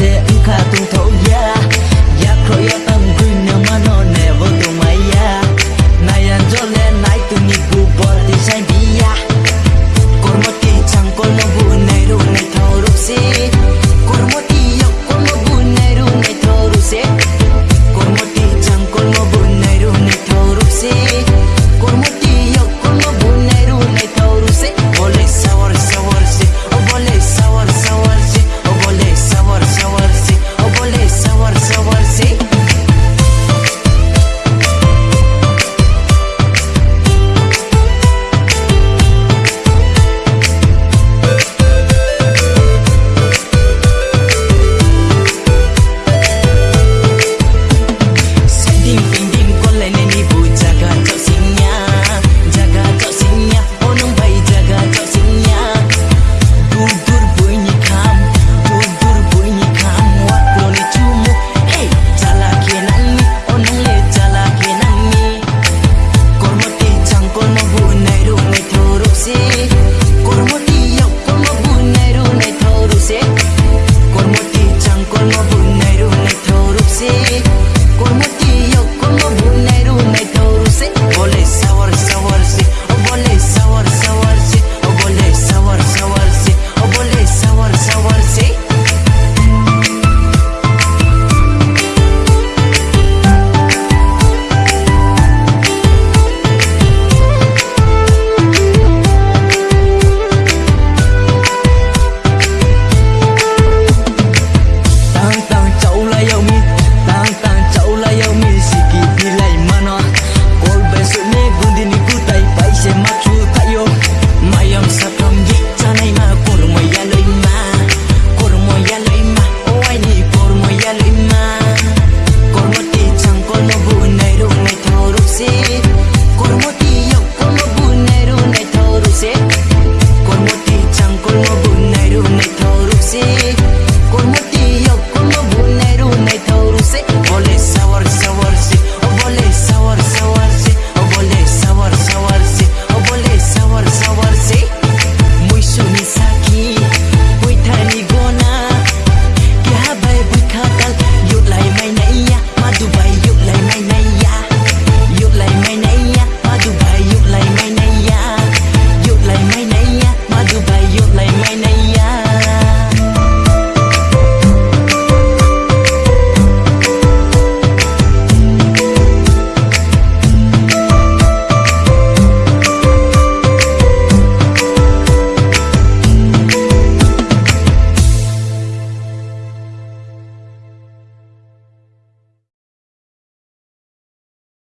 全角と